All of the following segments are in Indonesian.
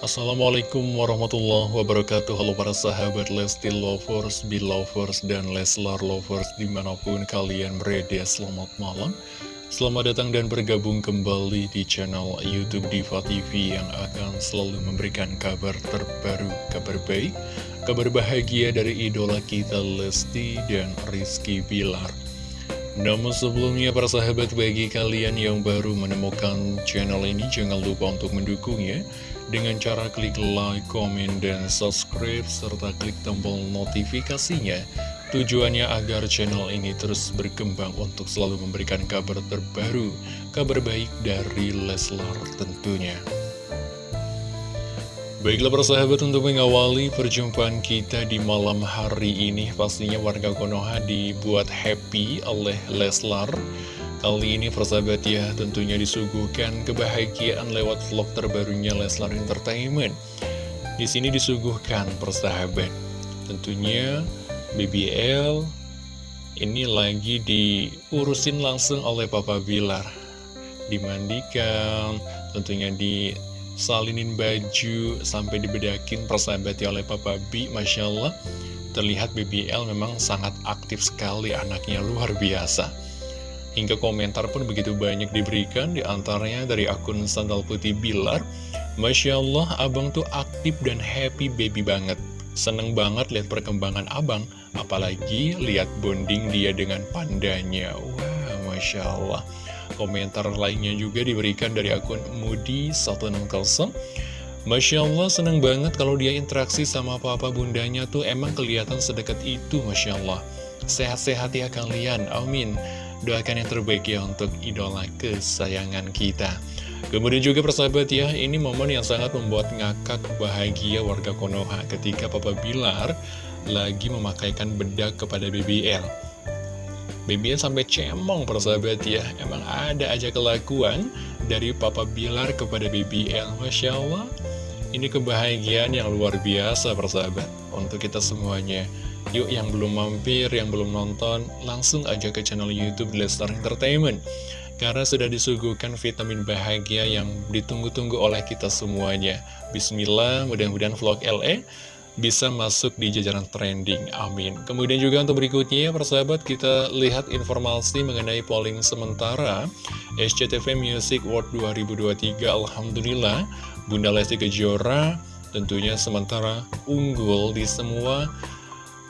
Assalamualaikum warahmatullahi wabarakatuh. Halo para sahabat Lesti Lovers, Belovers, dan Leslar Lovers di mana pun kalian berada Selamat malam. Selamat datang dan bergabung kembali di channel Youtube Diva TV Yang akan selalu memberikan kabar terbaru, kabar baik Kabar bahagia dari idola kita Lesti dan Rizky Bilar namun sebelumnya para sahabat bagi kalian yang baru menemukan channel ini jangan lupa untuk mendukungnya dengan cara klik like, comment, dan subscribe serta klik tombol notifikasinya. Tujuannya agar channel ini terus berkembang untuk selalu memberikan kabar terbaru kabar baik dari Leslar tentunya Baiklah persahabat untuk mengawali perjumpaan kita di malam hari ini Pastinya warga Konoha dibuat happy oleh Leslar. Kali ini persahabat ya tentunya disuguhkan kebahagiaan lewat vlog terbarunya Leslar Entertainment. Di sini disuguhkan persahabat Tentunya BBL ini lagi diurusin langsung oleh Papa Bilar. Dimandikan, tentunya di salinin baju sampai dibedakin persahabat ya oleh Papa B Masya Allah terlihat BBL memang sangat aktif sekali anaknya luar biasa. Hingga komentar pun begitu banyak diberikan di antaranya dari akun Sandal Putih Bilar. Masya Allah abang tuh aktif dan happy baby banget. Seneng banget lihat perkembangan abang apalagi lihat bonding dia dengan pandanya. Wah Masya Allah Komentar lainnya juga diberikan dari akun Mudi160 Masya Allah seneng banget kalau dia interaksi sama papa bundanya tuh. Emang kelihatan sedekat itu Masya Allah. Sehat-sehat ya kalian, amin. Doakan yang terbaik ya untuk idola kesayangan kita. Kemudian juga persahabat ya, ini momen yang sangat membuat ngakak bahagia warga Konoha ketika Papa Bilar lagi memakaikan bedak kepada BBL. BBL sampai cemong persahabat ya. Emang ada aja kelakuan dari Papa Bilar kepada BBL Masya Allah. Ini kebahagiaan yang luar biasa persahabat Untuk kita semuanya. Yuk yang belum mampir, yang belum nonton Langsung aja ke channel Youtube Lestar Entertainment. Karena sudah disuguhkan vitamin bahagia yang ditunggu-tunggu oleh kita semuanya. Bismillah, mudah-mudahan vlog LE bisa masuk di jajaran trending. Amin. Kemudian juga untuk berikutnya, persahabat, kita lihat informasi mengenai polling sementara SCTV Music World 2023. Alhamdulillah, Bunda Lesti Kejora tentunya sementara unggul di semua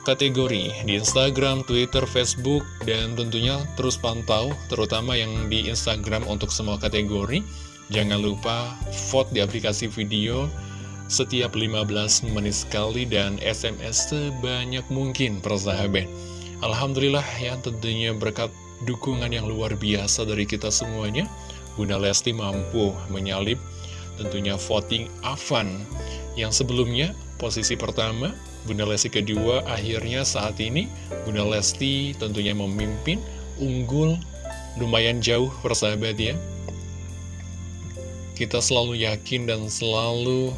kategori di Instagram, Twitter, Facebook, dan tentunya terus pantau, terutama yang di Instagram untuk semua kategori. Jangan lupa vote di aplikasi video setiap 15 menit sekali dan SMS sebanyak mungkin persahabat. Alhamdulillah ya tentunya berkat dukungan yang luar biasa dari kita semuanya, Bunda Lesti mampu menyalip tentunya voting Avan yang sebelumnya posisi pertama, Bunda Lesti kedua, akhirnya saat ini Bunda Lesti tentunya memimpin, unggul, lumayan jauh persahabat ya. Kita selalu yakin dan selalu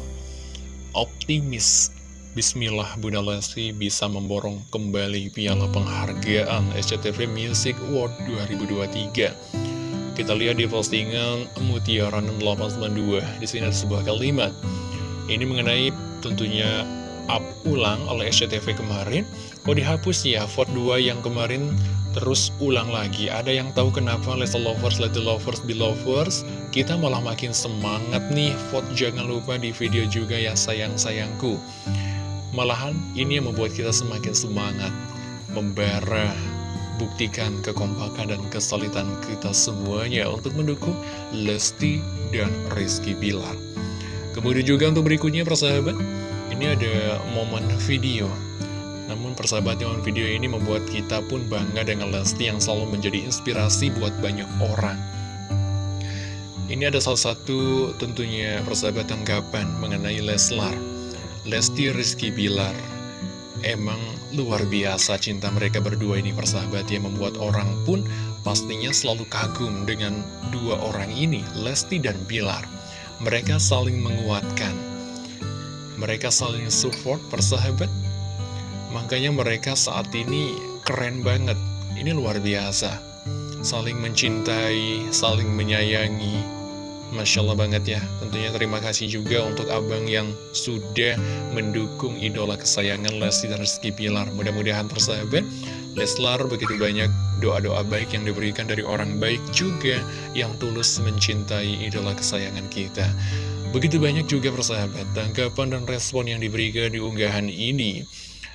optimis Bismillah Bunda Lesti bisa memborong kembali piala penghargaan SCTV Music Award 2023. Kita lihat di postingan Mutiara 892. Di sini ada sebuah kalimat. Ini mengenai tentunya up ulang oleh SCTV kemarin. Kok dihapus ya vote 2 yang kemarin terus ulang lagi. Ada yang tahu kenapa Lesa Lovers, Leti Lovers, Belovers? Kita malah makin semangat nih, vote jangan lupa di video juga ya sayang-sayangku. Malahan ini yang membuat kita semakin semangat, membara, buktikan kekompakan dan kesulitan kita semuanya untuk mendukung Lesti dan Rizky Bilar. Kemudian juga untuk berikutnya persahabat, ini ada momen video namun persahabat dengan video ini membuat kita pun bangga dengan Lesti yang selalu menjadi inspirasi buat banyak orang. Ini ada salah satu tentunya persahabat tanggapan mengenai Leslar. Lesti Rizky Bilar. Emang luar biasa cinta mereka berdua ini persahabat yang membuat orang pun pastinya selalu kagum dengan dua orang ini, Lesti dan Bilar. Mereka saling menguatkan. Mereka saling support persahabat Makanya mereka saat ini keren banget. Ini luar biasa. Saling mencintai, saling menyayangi. Masya Allah banget ya Tentunya terima kasih juga untuk abang yang sudah mendukung idola kesayangan Lesti dan Rizky Pilar Mudah-mudahan persahabat Leslar begitu banyak doa-doa baik yang diberikan dari orang baik juga Yang tulus mencintai idola kesayangan kita Begitu banyak juga persahabat Tanggapan dan respon yang diberikan di unggahan ini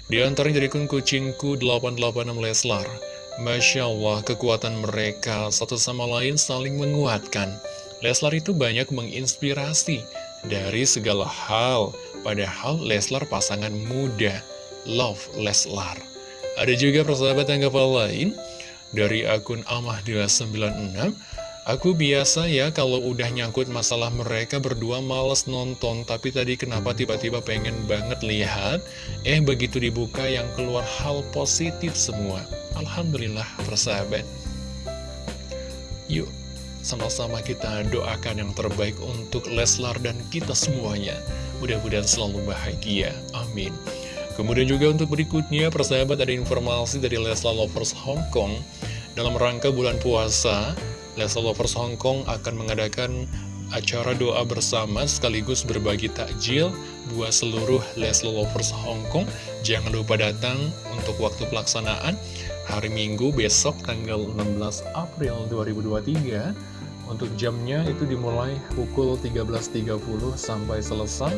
Di antara dari kun kucingku 886 Leslar Masya Allah kekuatan mereka satu sama lain saling menguatkan Leslar itu banyak menginspirasi dari segala hal, padahal Leslar pasangan muda. Love Leslar. Ada juga persahabat tanggapan lain dari akun Amah296. Aku biasa ya kalau udah nyangkut masalah mereka berdua males nonton Tapi tadi kenapa tiba-tiba pengen banget lihat Eh begitu dibuka yang keluar hal positif semua Alhamdulillah persahabat Yuk sama-sama kita doakan yang terbaik untuk Leslar dan kita semuanya. Mudah-mudahan selalu bahagia. Amin. Kemudian juga untuk berikutnya, persahabat ada informasi dari Leslar Lovers Hong Kong. Dalam rangka bulan puasa, Leslar Lovers Hong Kong akan mengadakan acara doa bersama sekaligus berbagi takjil buat seluruh Leslar Lovers Hong Kong. Jangan lupa datang untuk waktu pelaksanaan hari Minggu besok tanggal 16 April 2023 untuk jamnya itu dimulai pukul 13.30 sampai selesai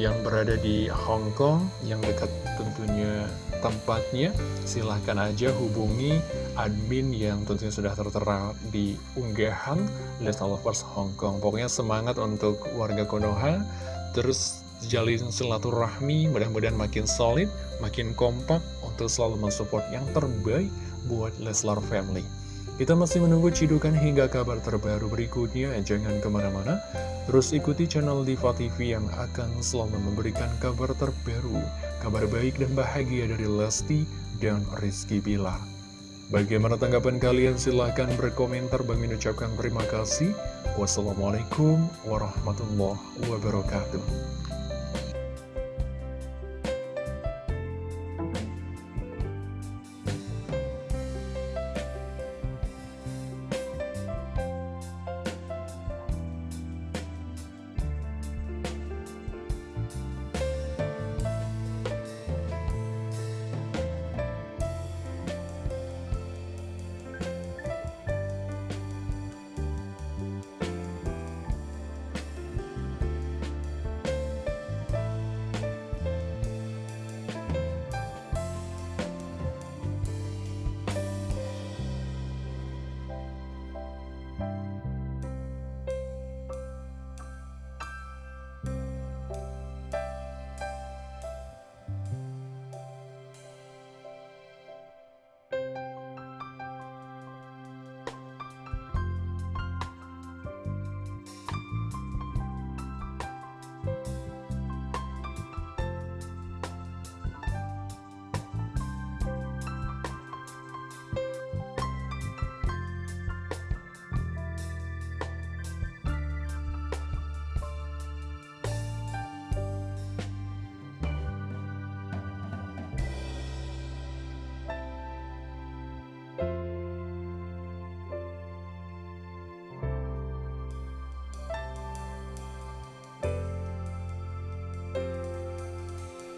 yang berada di Hong Kong yang dekat tentunya tempatnya silahkan aja hubungi admin yang tentunya sudah tertera di unggahan Lesta Lovers Hong Kong. Pokoknya semangat untuk warga Konoha terus jalin silaturahmi mudah-mudahan makin solid makin kompak untuk selalu mensupport yang terbaik buat Leslar Family kita masih menunggu cidukan hingga kabar terbaru berikutnya, jangan ke mana-mana. Terus ikuti channel Diva TV yang akan selalu memberikan kabar terbaru, kabar baik dan bahagia dari Lesti dan Rizky Bilar. Bagaimana tanggapan kalian? Silahkan berkomentar. Bang ucapkan terima kasih. Wassalamualaikum warahmatullahi wabarakatuh.